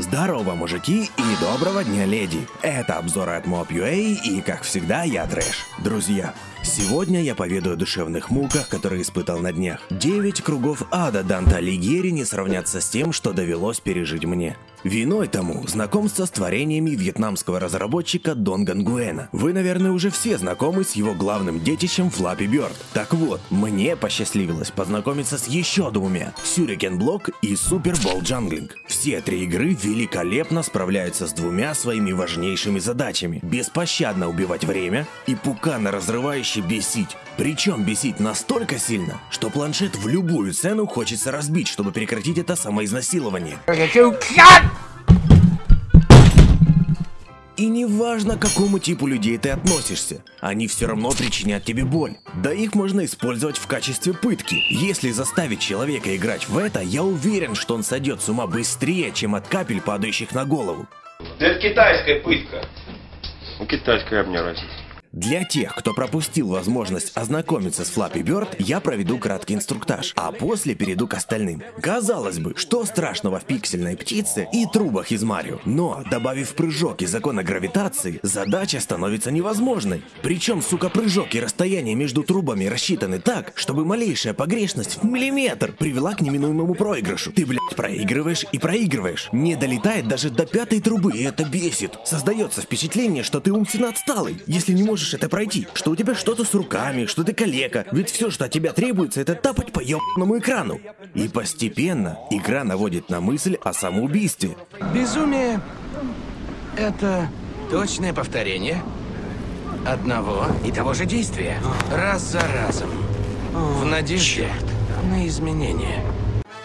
Здорово, мужики, и доброго дня, леди! Это обзоры от Mob.ua, и, как всегда, я Трэш. Друзья, сегодня я поведаю о душевных муках, которые испытал на днях. Девять кругов ада Данте Алигьери не сравнятся с тем, что довелось пережить мне. Виной тому знакомство с творениями вьетнамского разработчика Донг Нгуена. Вы, наверное, уже все знакомы с его главным детищем Flappy Bird. Так вот, мне посчастливилось познакомиться с еще двумя – Shuriken Block и Super Ball Juggling. Все три игры великолепно справляются с двумя своими важнейшими задачами – беспощадно убивать время и пуканоразрывающе бесить. Причем бесить настолько сильно, что планшет в любую цену хочется разбить, чтобы прекратить это самоизнасилование. И неважно, к какому типу людей ты относишься, они все равно причинят тебе боль. Да их можно использовать в качестве пытки. Если заставить человека играть в это, я уверен, что он сойдет с ума быстрее, чем от капель, падающих на голову. Это китайская пытка. Ну, китайская мне разница. Для тех, кто пропустил возможность ознакомиться с Flappy Bird, я проведу краткий инструктаж, а после перейду к остальным. Казалось бы, что страшного в пиксельной птице и трубах из Марио, но, добавив прыжок и закона гравитации, задача становится невозможной. Причем, сука, прыжок и расстояние между трубами рассчитаны так, чтобы малейшая погрешность в миллиметр привела к неминуемому проигрышу. Ты, блядь, проигрываешь и проигрываешь. Не долетает даже до пятой трубы, и это бесит. Создается впечатление, что ты умственно отсталый, если не можешь это пройти, что у тебя что-то с руками, что ты калека, ведь все, что от тебя требуется, это тапать по ебаному экрану. И постепенно игра наводит на мысль о самоубийстве. Безумие — это точное повторение одного и того же действия. Раз за разом. В надежде на изменения.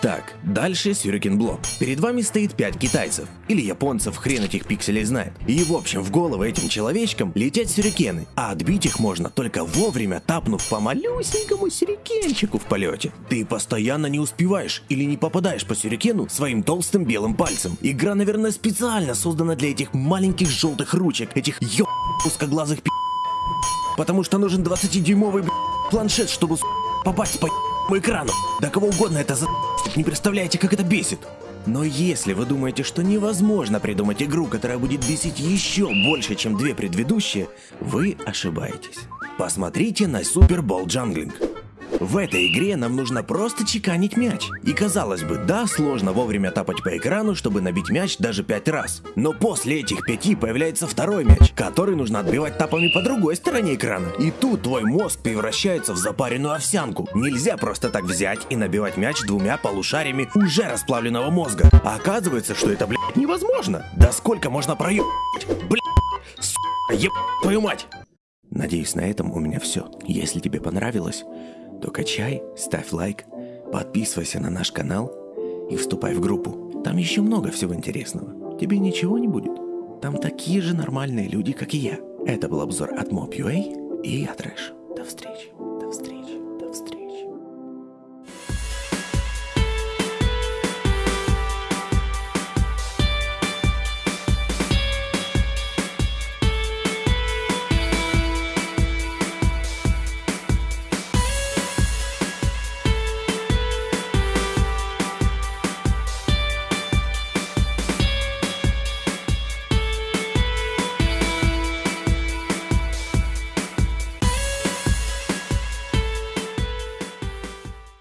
Так, дальше Сюрикен Блок. Перед вами стоит 5 китайцев. Или японцев, хрен этих пикселей знает. И в общем, в головы этим человечкам летят сюрикены. А отбить их можно только вовремя, тапнув по малюсенькому сюрикенчику в полете. Ты постоянно не успеваешь или не попадаешь по сюрикену своим толстым белым пальцем. Игра, наверное, специально создана для этих маленьких желтых ручек, этих ё узкоглазых пи***. Потому что нужен 20-дюймовый б***, планшет, чтобы попасть по ебаному экрану. Да кого угодно это за не представляете, как это бесит. Но если вы думаете, что невозможно придумать игру, которая будет бесить еще больше, чем две предыдущие, вы ошибаетесь. Посмотрите на Bowl Jungling. В этой игре нам нужно просто чеканить мяч. И казалось бы, да, сложно вовремя тапать по экрану, чтобы набить мяч даже пять раз. Но после этих пяти появляется второй мяч, который нужно отбивать тапами по другой стороне экрана. И тут твой мозг превращается в запаренную овсянку. Нельзя просто так взять и набивать мяч двумя полушариями уже расплавленного мозга. А оказывается, что это, блядь, невозможно. Да сколько можно проебать? Блядь, сука, еб твою мать. Надеюсь, на этом у меня все. Если тебе понравилось, то качай, ставь лайк, подписывайся на наш канал и вступай в группу. Там еще много всего интересного. Тебе ничего не будет. Там такие же нормальные люди, как и я. Это был обзор от Mob.ua и я Трэш. До встречи.